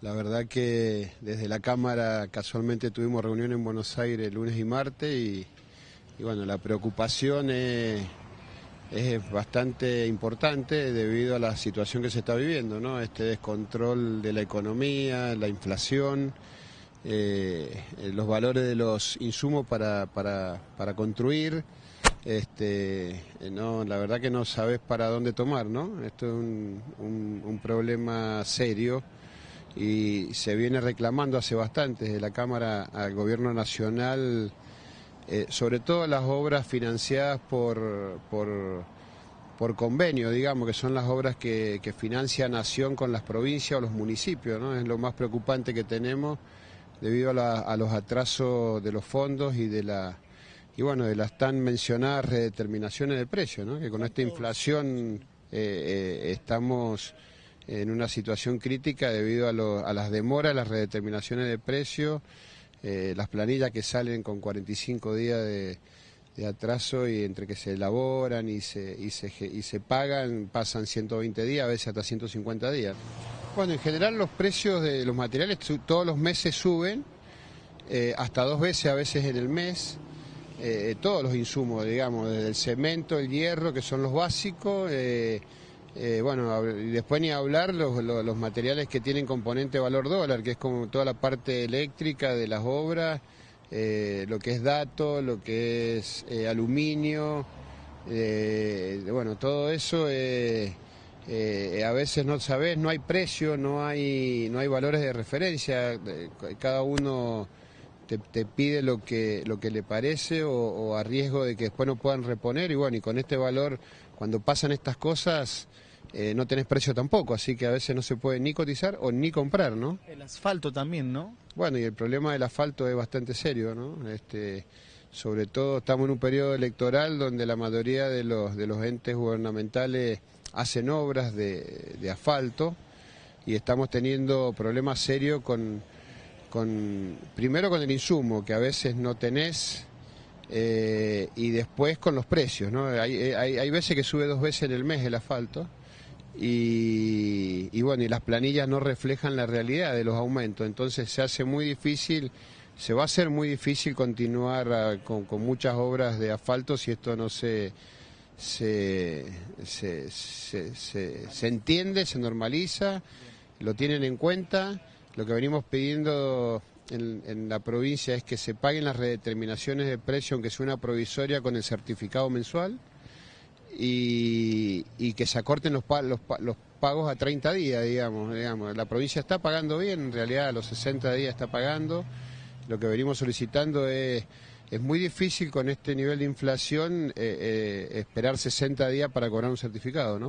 La verdad que desde la Cámara casualmente tuvimos reunión en Buenos Aires lunes y martes y, bueno, la preocupación es, bastante importante debido a la situación que se está viviendo, ¿no? Este descontrol de la economía, la inflación, eh, los valores de los insumos para, para, construir. Este, no, la verdad que no sabes para dónde tomar, ¿no? Esto es un, un problema serio y se viene reclamando hace bastante desde la Cámara al Gobierno Nacional, eh, sobre todo las obras financiadas por, por, por, convenio, digamos, que son las obras que, que, financia Nación con las provincias o los municipios, ¿no? Es lo más preocupante que tenemos debido a, los atrasos de los fondos y de la y bueno de las tan mencionadas redeterminaciones de precios, ¿no? que con esta inflación eh, eh, estamos en una situación crítica debido a, las demoras, las redeterminaciones de precios, eh, las planillas que salen con 45 días de, atraso y entre que se elaboran y se, y se, pagan pasan 120 días, a veces hasta 150 días. Bueno, en general los precios de los materiales todos los meses suben, eh, hasta dos veces a veces en el mes. Eh, todos los insumos, digamos, desde el cemento, el hierro, que son los básicos, bueno, y después ni hablar los, materiales que tienen componente valor dólar, que es como toda la parte eléctrica de las obras, eh, lo que es dato, lo que es eh, aluminio, bueno, todo eso a veces no sabes, no hay precio, no hay, no hay valores de referencia, cada uno te, pide lo que, lo que le parece o, o a riesgo de que después no puedan reponer y bueno, y con este valor, cuando pasan estas cosas eh, no tenés precio tampoco, así que a veces no se puede ni cotizar o ni comprar, ¿no? El asfalto también, ¿no? Bueno, y el problema del asfalto es bastante serio, ¿no? Este, sobre todo estamos en un periodo electoral donde la mayoría de los, de los entes gubernamentales hacen obras de, asfalto y estamos teniendo problemas serios con, con, primero con el insumo, que a veces no tenés, eh, y después con los precios, ¿no? Hay, hay, hay veces que sube dos veces en el mes el asfalto y, bueno, y las planillas no reflejan la realidad de los aumentos, entonces se hace muy difícil, se va a hacer muy difícil continuar ah, con, muchas obras de asfalto si esto no se, se, se, se, entiende, se normaliza, lo tienen en cuenta, lo que venimos pidiendo en, la provincia es que se paguen las redeterminaciones de precio, aunque sea una provisoria, con el certificado mensual y, que se acorten los, pagos a 30 días, digamos, digamos. La provincia está pagando bien, en realidad a los 60 días está pagando. Lo que venimos solicitando es, es muy difícil con este nivel de inflación eh, eh, esperar 60 días para cobrar un certificado, ¿no?